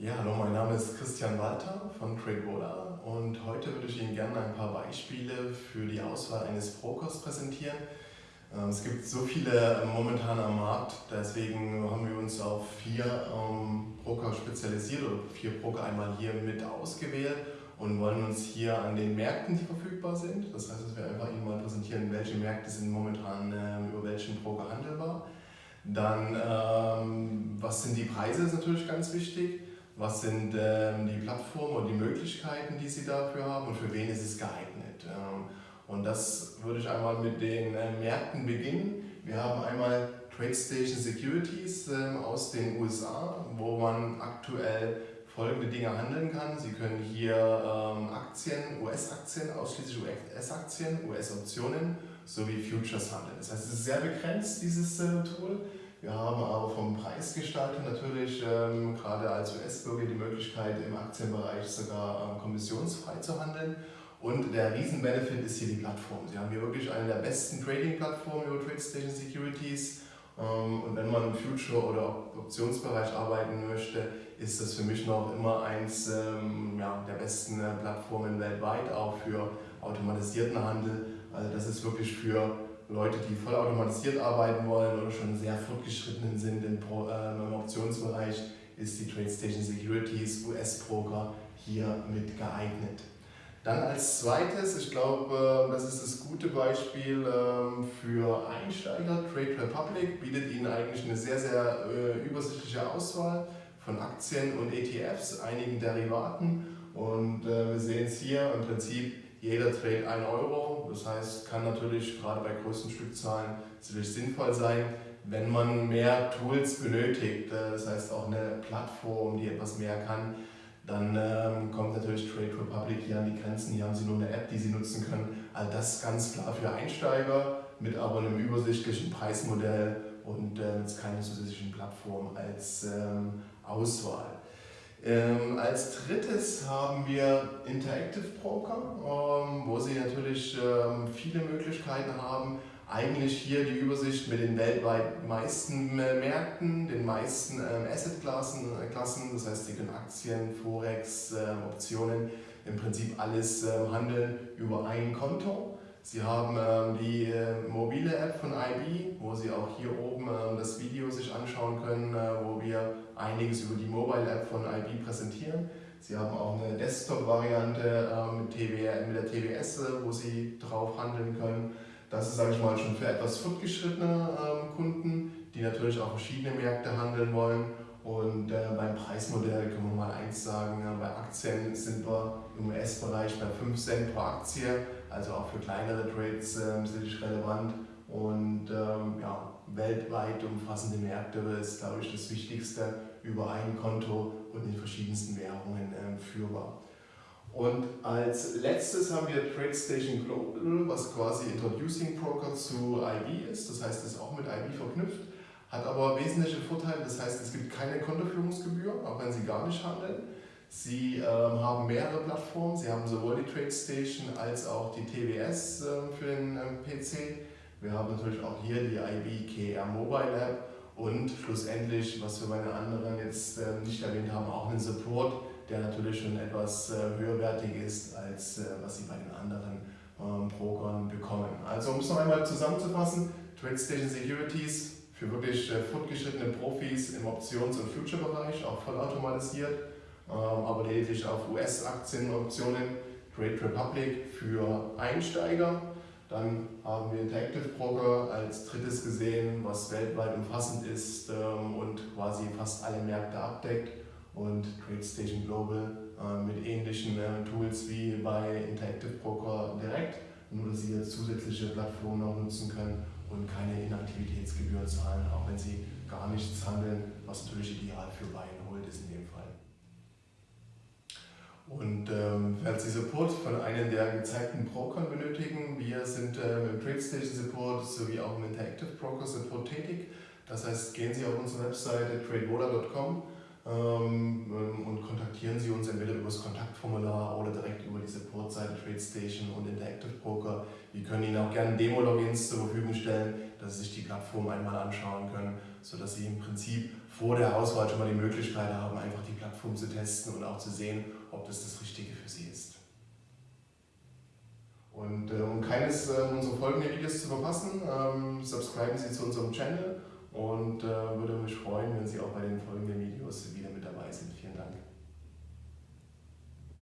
Ja, hallo, mein Name ist Christian Walter von TradeVola und heute würde ich Ihnen gerne ein paar Beispiele für die Auswahl eines Brokers präsentieren. Ähm, es gibt so viele momentan am Markt, deswegen haben wir uns auf vier ähm, Broker spezialisiert oder vier Broker einmal hier mit ausgewählt und wollen uns hier an den Märkten, die verfügbar sind, das heißt, dass wir einfach Ihnen mal präsentieren, welche Märkte sind momentan ähm, über welchen Broker handelbar. Dann, was sind die Preise, ist natürlich ganz wichtig was sind ähm, die Plattformen und die Möglichkeiten, die sie dafür haben und für wen ist es geeignet. Ähm, und das würde ich einmal mit den äh, Märkten beginnen. Wir haben einmal TradeStation Securities ähm, aus den USA, wo man aktuell folgende Dinge handeln kann. Sie können hier ähm, Aktien, US-Aktien, ausschließlich US-Aktien, US-Optionen sowie Futures handeln. Das heißt, es ist sehr begrenzt, dieses äh, Tool. Wir haben aber vom Preisgestalter natürlich ähm, gerade als US-Bürger die Möglichkeit im Aktienbereich sogar ähm, kommissionsfrei zu handeln. Und der Riesenbenefit ist hier die Plattform. Sie haben hier wirklich eine der besten Trading-Plattformen über TradeStation Securities. Ähm, und wenn man im Future- oder Optionsbereich arbeiten möchte, ist das für mich noch immer eins ähm, ja, der besten äh, Plattformen weltweit, auch für automatisierten Handel. Also das ist wirklich für Leute, die vollautomatisiert arbeiten wollen oder schon sehr fortgeschritten sind im, äh, im Optionsbereich, ist die TradeStation Securities US-Broker hier mit geeignet. Dann als zweites, ich glaube, das ist das gute Beispiel ähm, für Einsteiger. Trade Republic bietet Ihnen eigentlich eine sehr, sehr äh, übersichtliche Auswahl von Aktien und ETFs, einigen Derivaten. Und äh, wir sehen es hier im Prinzip jeder Trade 1 Euro. Das heißt, kann natürlich gerade bei größten Stückzahlen sicherlich sinnvoll sein, wenn man mehr Tools benötigt. Äh, das heißt auch eine Plattform, die etwas mehr kann. Dann ähm, kommt natürlich Trade Republic hier an die Grenzen. Hier haben Sie nur eine App, die Sie nutzen können. All das ganz klar für Einsteiger mit aber einem übersichtlichen Preismodell und äh, jetzt keine zusätzlichen Plattform als ähm, Auswahl. Ähm, als drittes haben wir Interactive Broker, ähm, wo Sie natürlich ähm, viele Möglichkeiten haben, eigentlich hier die Übersicht mit den weltweit meisten Märkten, den meisten ähm, Assetklassen, äh, Klassen, das heißt, Sie können Aktien, Forex, äh, Optionen, im Prinzip alles äh, handeln über ein Konto. Sie haben ähm, die App von IB, wo Sie auch hier oben ähm, das Video sich anschauen können, äh, wo wir einiges über die Mobile App von IB präsentieren. Sie haben auch eine Desktop-Variante ähm, mit, mit der TWS, äh, wo Sie drauf handeln können. Das ist, sage ich mal, schon für etwas fortgeschrittene Kunden, die natürlich auch verschiedene Märkte handeln wollen. Und äh, beim Preismodell können wir mal eins sagen, bei Aktien sind wir im US-Bereich bei 5 Cent pro Aktie, also auch für kleinere Trades äh, sicherlich relevant. Und ähm, ja, weltweit umfassende Märkte ist, glaube ich, das Wichtigste über ein Konto und in verschiedensten Währungen äh, führbar. Und als letztes haben wir TradeStation Global, was quasi Introducing Broker zu IB ist, das heißt, es ist auch mit IB verknüpft hat aber wesentliche Vorteile, das heißt, es gibt keine Kontoführungsgebühr, auch wenn Sie gar nicht handeln. Sie ähm, haben mehrere Plattformen, Sie haben sowohl die TradeStation als auch die TWS äh, für den ähm, PC. Wir haben natürlich auch hier die IB Mobile App und schlussendlich, was wir bei den anderen jetzt äh, nicht erwähnt haben, auch einen Support, der natürlich schon etwas äh, höherwertig ist, als äh, was Sie bei den anderen ähm, Brokern bekommen. Also um es noch einmal zusammenzufassen, TradeStation Securities für wirklich äh, fortgeschrittene Profis im Options- und Future-Bereich, auch vollautomatisiert, ähm, aber lediglich auf US-Aktienoptionen, Trade Republic für Einsteiger. Dann haben wir Interactive Broker als drittes gesehen, was weltweit umfassend ist ähm, und quasi fast alle Märkte abdeckt. Und TradeStation Global äh, mit ähnlichen äh, Tools wie bei Interactive Broker direkt, nur dass Sie zusätzliche Plattformen noch nutzen können und keine Inaktivitätsgebühren zahlen, auch wenn sie gar nichts handeln, was natürlich ideal für Buy and Hold ist in dem Fall. Und ähm, falls Sie Support von einem der gezeigten Brokern benötigen, wir sind ähm, im TradeStation Support sowie auch im Interactive Broker Support tätig. Das heißt, gehen Sie auf unsere Webseite tradevola.com ähm, ähm, ähm, und kontaktieren Sie uns entweder über das Kontaktformular oder direkt über die Supportseite TradeStation und Interactive Broker. Wir können Ihnen auch gerne Demo-Logins zur Verfügung stellen, dass Sie sich die Plattform einmal anschauen können, sodass Sie im Prinzip vor der Auswahl schon mal die Möglichkeit haben, einfach die Plattform zu testen und auch zu sehen, ob das das Richtige für Sie ist. Und äh, um keines äh, unserer folgenden Videos zu verpassen, ähm, subscriben Sie zu unserem Channel und äh, würde mich freuen, wenn Sie auch bei den folgenden Videos wieder mit dabei sind. Vielen Dank.